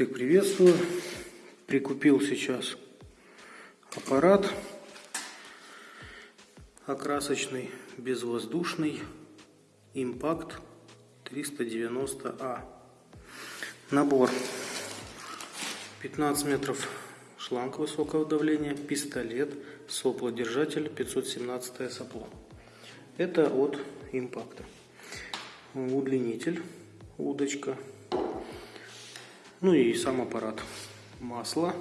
Всех приветствую. Прикупил сейчас аппарат окрасочный, безвоздушный, Impact 390А. Набор 15 метров шланг высокого давления, пистолет, соплодержатель 517 сопло. Это от импакта. Удлинитель, удочка, ну и сам аппарат. Масло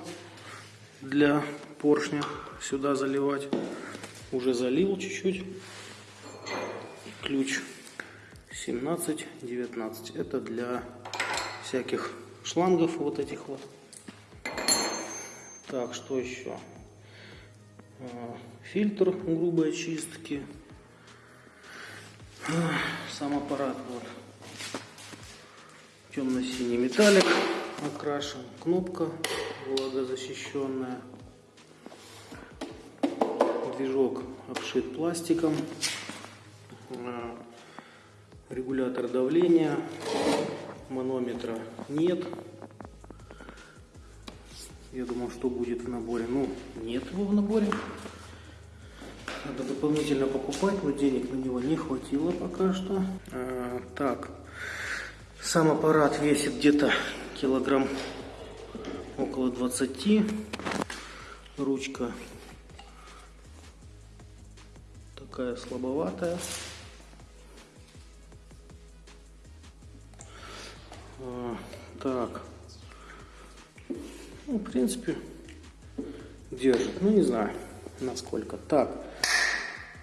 для поршня сюда заливать. Уже залил чуть-чуть. Ключ 17-19. Это для всяких шлангов вот этих вот. Так, что еще? А, фильтр грубой очистки. Сам аппарат вот темно-синий металлик окрашен. Кнопка влагозащищенная. Движок обшит пластиком. А, регулятор давления. Манометра нет. Я думал, что будет в наборе. Ну, нет его в наборе. Надо дополнительно покупать, но денег на него не хватило пока что. А, так, сам аппарат весит где-то килограмм около 20. Ручка такая слабоватая. А, так. Ну, в принципе, держит. Ну, не знаю, насколько. Так.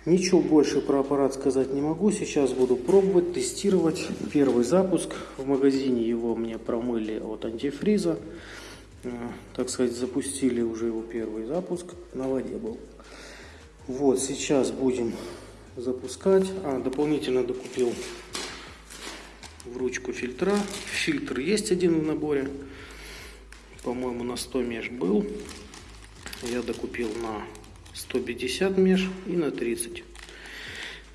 Ничего больше про аппарат сказать не могу. Сейчас буду пробовать, тестировать. Первый запуск. В магазине его мне промыли от антифриза. Э, так сказать, запустили уже его первый запуск. На воде был. Вот, сейчас будем запускать. А, дополнительно докупил в ручку фильтра. Фильтр есть один в наборе. По-моему, на 100 меж был. Я докупил на 150 меж и на 30.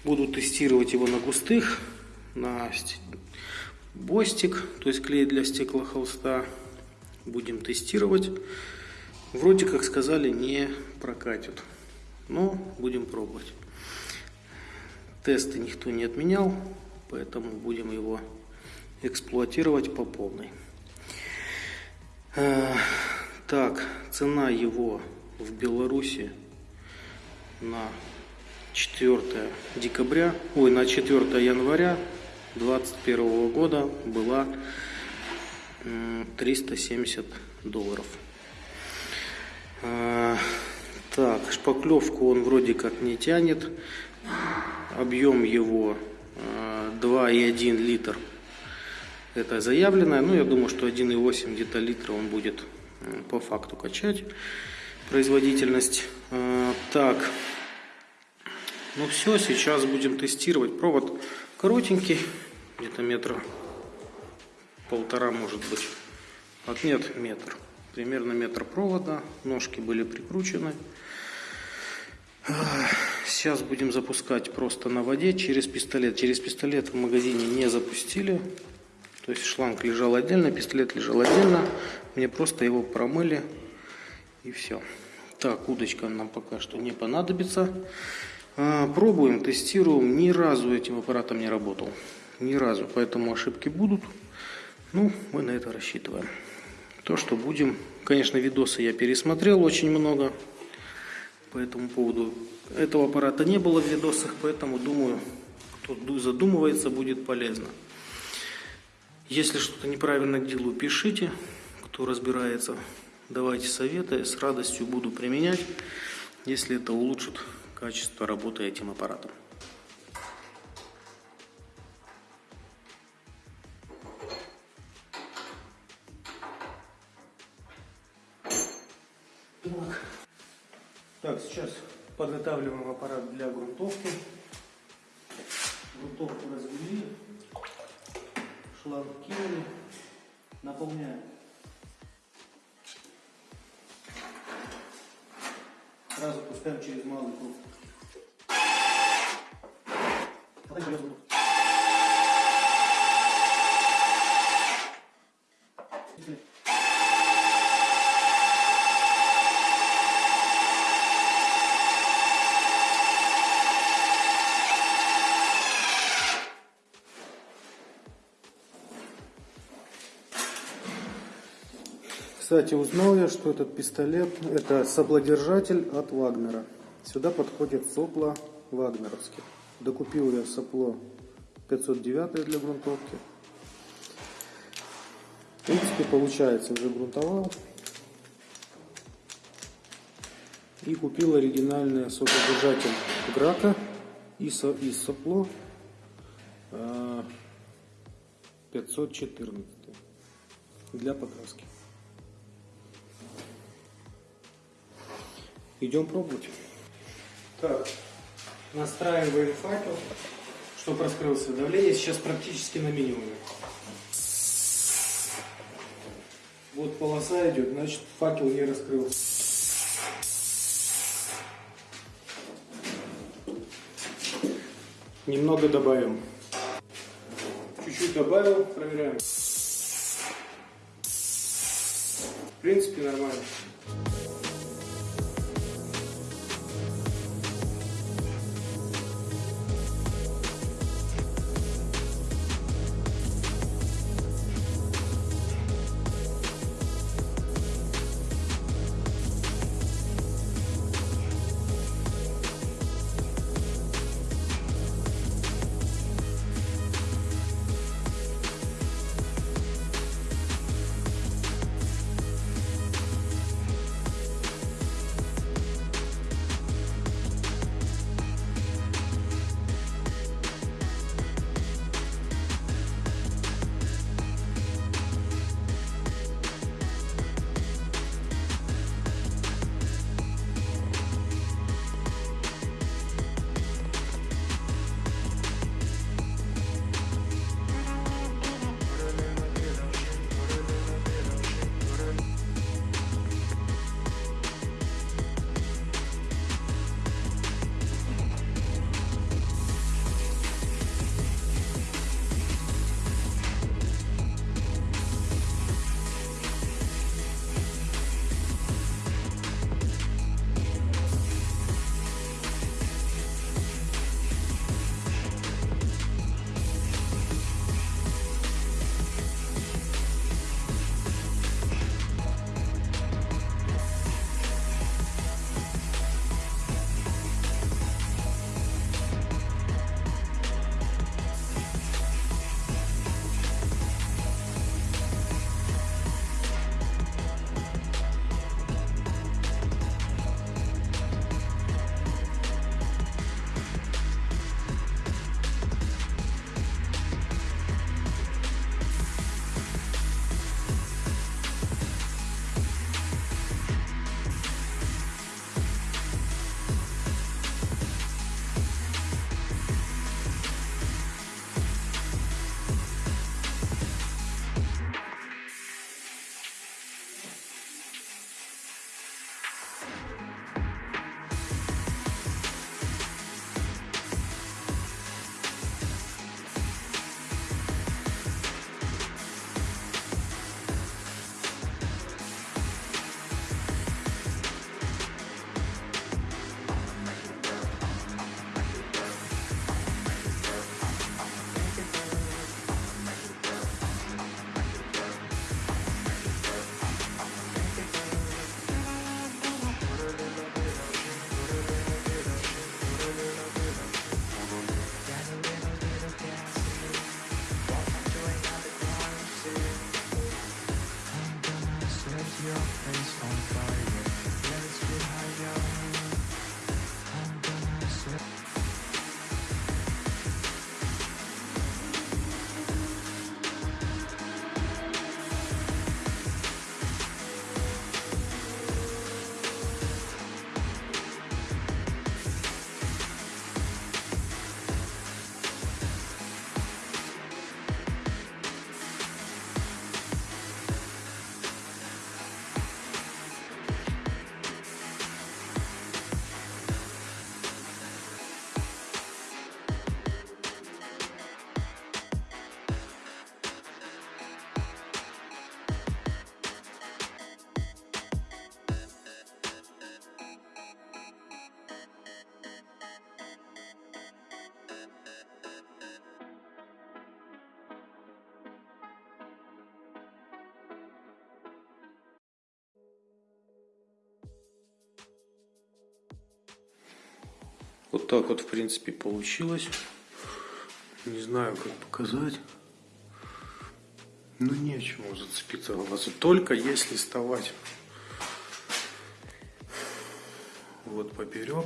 Буду тестировать его на густых, на бостик, то есть клей для стеклохолста. Будем тестировать. Вроде как сказали, не прокатит. Но будем пробовать. Тесты никто не отменял, поэтому будем его эксплуатировать по полной. Э, так, цена его в Беларуси на 4 декабря, ой, на 4 января 2021 года была 370 долларов. А, так, шпаклевку он вроде как не тянет. Объем его 2,1 а, литр. Это заявленное. Ну, я думаю, что 1,8 где-то литра он будет по факту качать производительность. А, так, ну все, сейчас будем тестировать. Провод коротенький, где-то метра полтора может быть. От нет, метр. Примерно метр провода. Ножки были прикручены. Сейчас будем запускать просто на воде через пистолет. Через пистолет в магазине не запустили. То есть шланг лежал отдельно, пистолет лежал отдельно. Мне просто его промыли и все. Так, удочка нам пока что не понадобится. А, пробуем, тестируем. Ни разу этим аппаратом не работал. Ни разу. Поэтому ошибки будут. Ну, мы на это рассчитываем. То, что будем... Конечно, видосы я пересмотрел очень много. По этому поводу этого аппарата не было в видосах, поэтому думаю, кто задумывается, будет полезно. Если что-то неправильно делаю, пишите. Кто разбирается, давайте советы. С радостью буду применять, если это улучшит качество работы этим аппаратом. Так. сейчас подготавливаем аппарат для грунтовки. Кстати, узнал я, что этот пистолет это соплодержатель от Вагнера. Сюда подходят сопла вагнеровские. Докупил я сопло 509 для грунтовки. В принципе, получается, уже грунтовал. И купил оригинальный соплодержатель Грака и, со, и сопло э, 514 для покраски. Идем пробовать. Так, настраиваем факел, чтобы раскрылся. Давление сейчас практически на минимуме. Вот полоса идет, значит факел не раскрылся. Немного добавим. Чуть-чуть добавил, проверяем. В принципе, нормально. Вот так вот, в принципе, получилось. Не знаю, как показать. Ну, нечему зацепиться глазу. Только если вставать вот поперек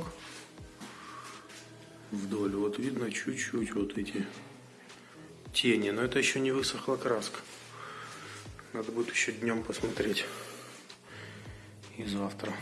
вдоль. Вот видно чуть-чуть вот эти тени. Но это еще не высохла краска. Надо будет еще днем посмотреть. И завтра.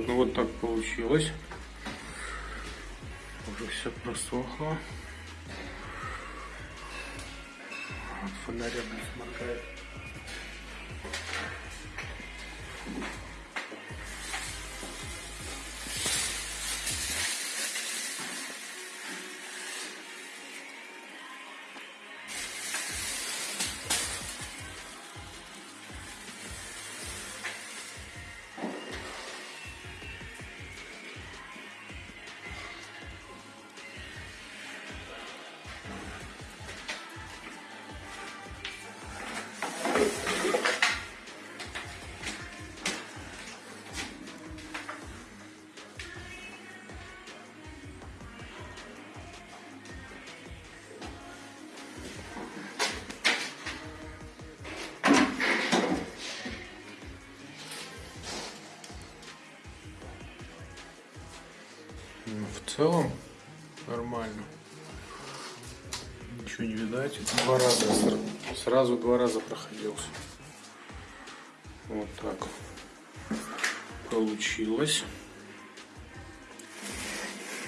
Так, ну вот так получилось. Уже все просохло. Вот фонарик не Ну, в целом нормально. Ничего не видать. Два раза сра- сразу два раза проходился. Вот так получилось.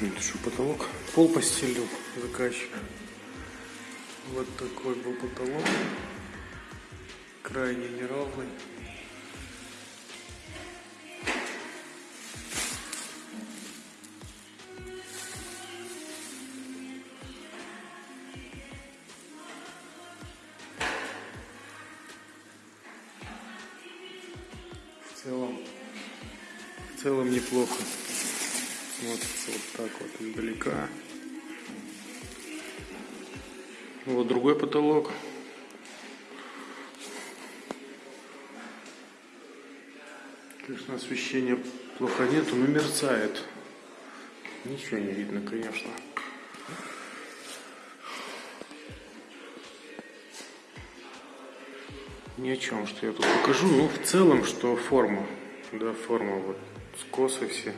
Это что, потолок? Пол постелил заказчик. Вот такой был потолок. Крайне неровный. В целом неплохо. Смотрится вот так вот издалека. Вот другой потолок. Конечно, освещения плохо нету, но мерцает. Ничего не видно, конечно. Ни о чем, что я тут покажу. Ну, в целом, что форма. Да, форма вот скосы все.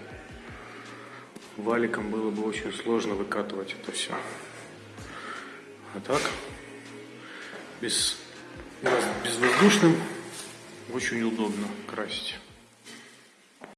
Валиком было бы очень сложно выкатывать это все. А так, без, безвоздушным очень удобно красить.